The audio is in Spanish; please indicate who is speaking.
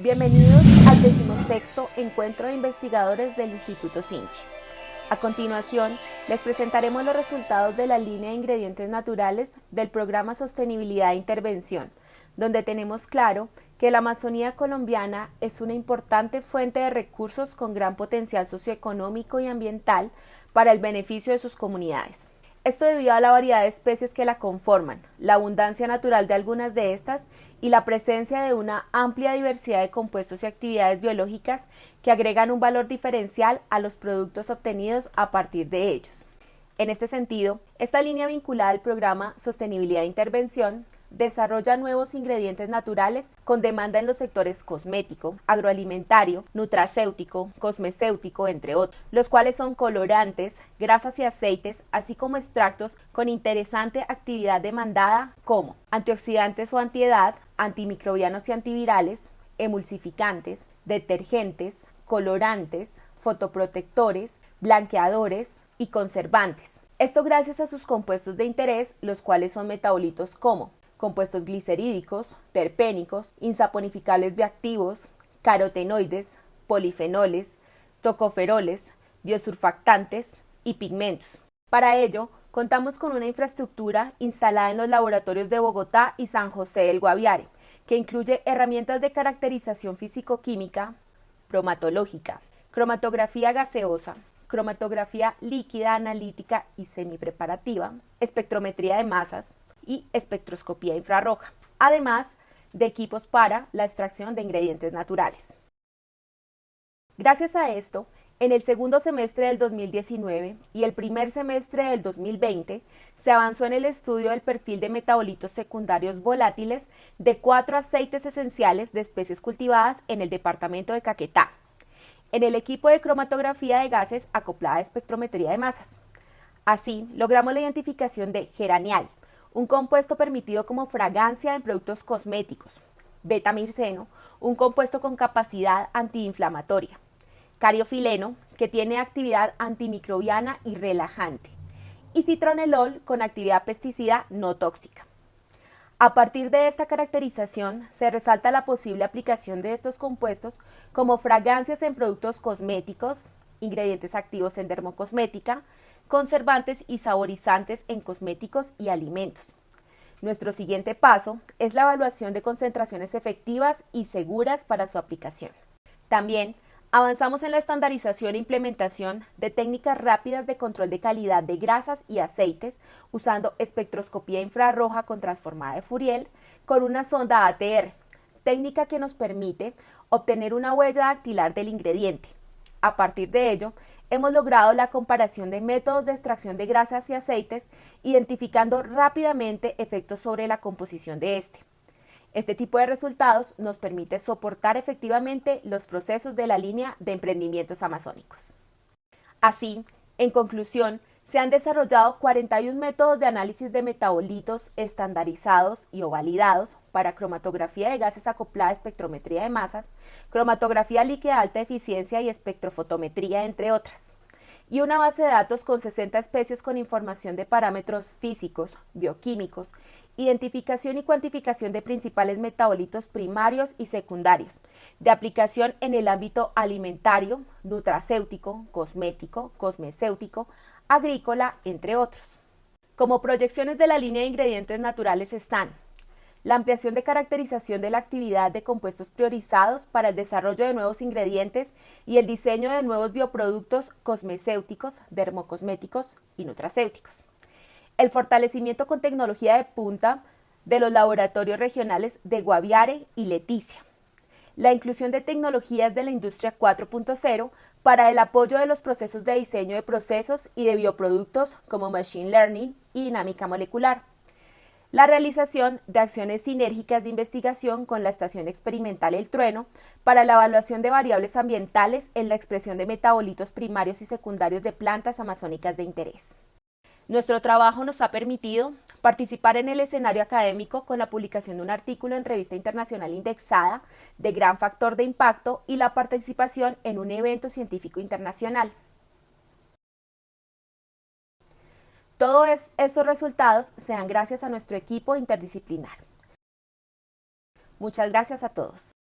Speaker 1: Bienvenidos al decimosexto Encuentro de Investigadores del Instituto Sinchi. A continuación, les presentaremos los resultados de la línea de ingredientes naturales del programa Sostenibilidad e Intervención, donde tenemos claro que la Amazonía colombiana es una importante fuente de recursos con gran potencial socioeconómico y ambiental para el beneficio de sus comunidades. Esto debido a la variedad de especies que la conforman, la abundancia natural de algunas de estas y la presencia de una amplia diversidad de compuestos y actividades biológicas que agregan un valor diferencial a los productos obtenidos a partir de ellos. En este sentido, esta línea vinculada al programa Sostenibilidad e Intervención desarrolla nuevos ingredientes naturales con demanda en los sectores cosmético, agroalimentario, nutracéutico, cosmecéutico, entre otros, los cuales son colorantes, grasas y aceites, así como extractos con interesante actividad demandada como antioxidantes o antiedad, antimicrobianos y antivirales, emulsificantes, detergentes, colorantes, fotoprotectores, blanqueadores y conservantes. Esto gracias a sus compuestos de interés, los cuales son metabolitos como compuestos glicerídicos, terpénicos, insaponificables bioactivos, carotenoides, polifenoles, tocoferoles, biosurfactantes y pigmentos. Para ello, contamos con una infraestructura instalada en los laboratorios de Bogotá y San José del Guaviare, que incluye herramientas de caracterización físico-química, bromatológica, cromatografía gaseosa, cromatografía líquida analítica y semipreparativa, espectrometría de masas, y espectroscopía infrarroja, además de equipos para la extracción de ingredientes naturales. Gracias a esto, en el segundo semestre del 2019 y el primer semestre del 2020 se avanzó en el estudio del perfil de metabolitos secundarios volátiles de cuatro aceites esenciales de especies cultivadas en el departamento de Caquetá, en el equipo de cromatografía de gases acoplada a espectrometría de masas. Así, logramos la identificación de geranial, un compuesto permitido como fragancia en productos cosméticos, betamirceno, un compuesto con capacidad antiinflamatoria, cariofileno, que tiene actividad antimicrobiana y relajante, y citronelol con actividad pesticida no tóxica. A partir de esta caracterización, se resalta la posible aplicación de estos compuestos como fragancias en productos cosméticos, ingredientes activos en dermocosmética, conservantes y saborizantes en cosméticos y alimentos. Nuestro siguiente paso es la evaluación de concentraciones efectivas y seguras para su aplicación. También avanzamos en la estandarización e implementación de técnicas rápidas de control de calidad de grasas y aceites usando espectroscopía infrarroja con transformada de Fourier con una sonda ATR, técnica que nos permite obtener una huella dactilar del ingrediente. A partir de ello, hemos logrado la comparación de métodos de extracción de grasas y aceites, identificando rápidamente efectos sobre la composición de este. Este tipo de resultados nos permite soportar efectivamente los procesos de la línea de emprendimientos amazónicos. Así, en conclusión, se han desarrollado 41 métodos de análisis de metabolitos estandarizados y o validados para cromatografía de gases acoplada a espectrometría de masas, cromatografía líquida de alta eficiencia y espectrofotometría, entre otras. Y una base de datos con 60 especies con información de parámetros físicos, bioquímicos, identificación y cuantificación de principales metabolitos primarios y secundarios, de aplicación en el ámbito alimentario, nutracéutico, cosmético, cosmecéutico, agrícola, entre otros. Como proyecciones de la línea de ingredientes naturales están la ampliación de caracterización de la actividad de compuestos priorizados para el desarrollo de nuevos ingredientes y el diseño de nuevos bioproductos cosmecéuticos, dermocosméticos y nutracéuticos. El fortalecimiento con tecnología de punta de los laboratorios regionales de Guaviare y Leticia. La inclusión de tecnologías de la industria 4.0 para el apoyo de los procesos de diseño de procesos y de bioproductos como Machine Learning y dinámica molecular. La realización de acciones sinérgicas de investigación con la Estación Experimental El Trueno para la evaluación de variables ambientales en la expresión de metabolitos primarios y secundarios de plantas amazónicas de interés. Nuestro trabajo nos ha permitido participar en el escenario académico con la publicación de un artículo en revista internacional indexada de gran factor de impacto y la participación en un evento científico internacional. Todos estos resultados sean gracias a nuestro equipo interdisciplinar. Muchas gracias a todos.